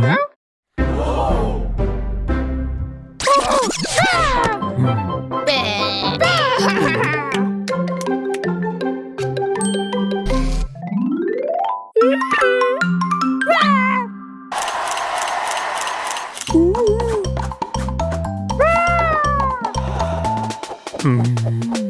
응? 음.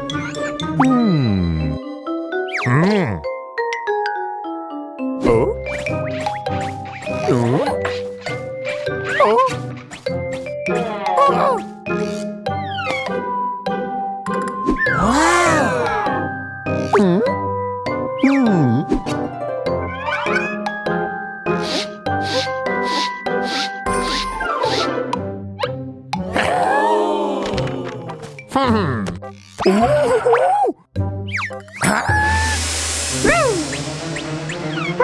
Eh?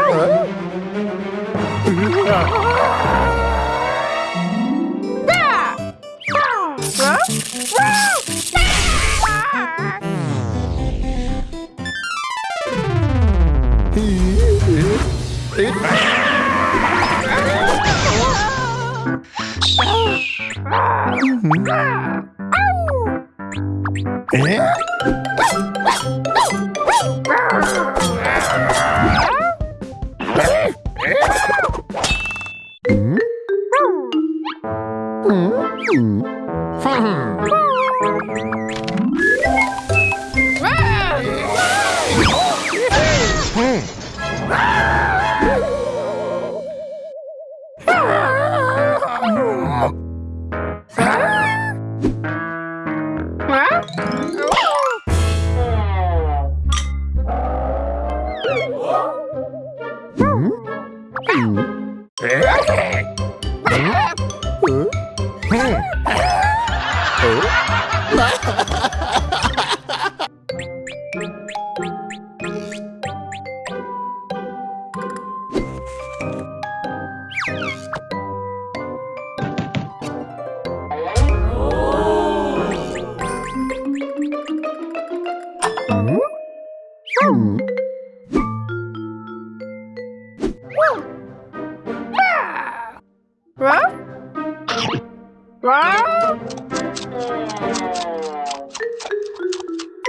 Hmm?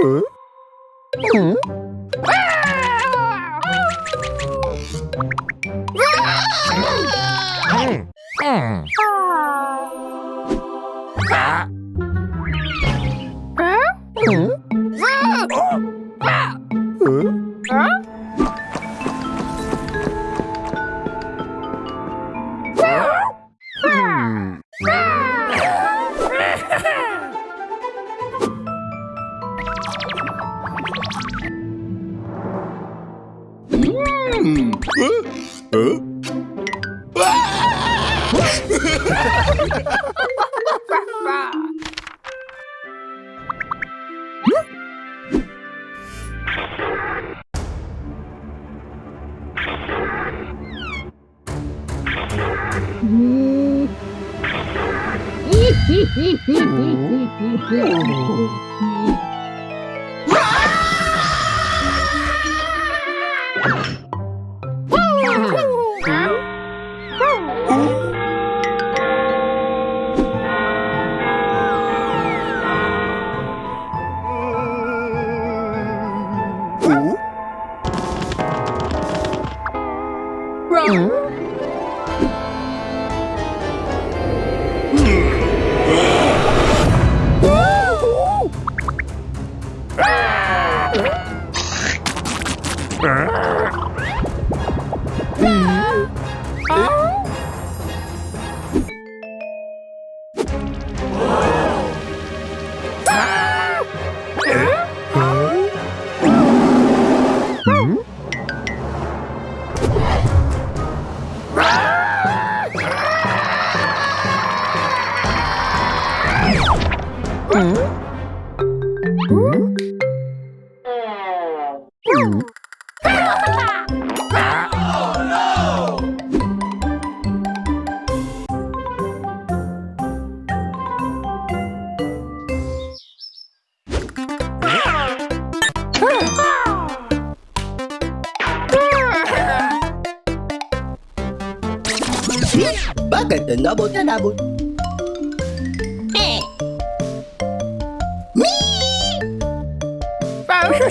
嗯嗯 Wrong. Bakit nabot na nabot?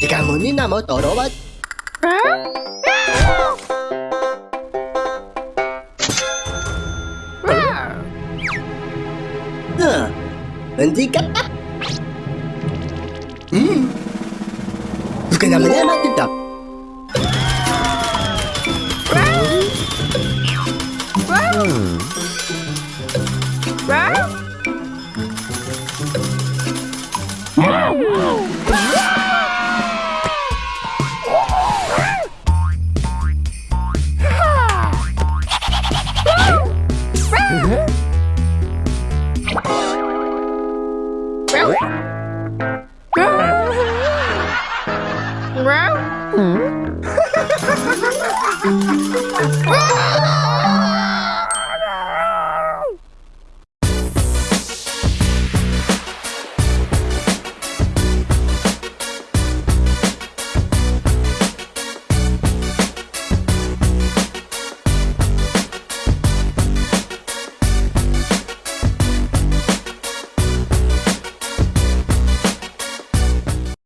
지금은 이 ini 떨어봐 Hentikan. Bukan namanya mati tak.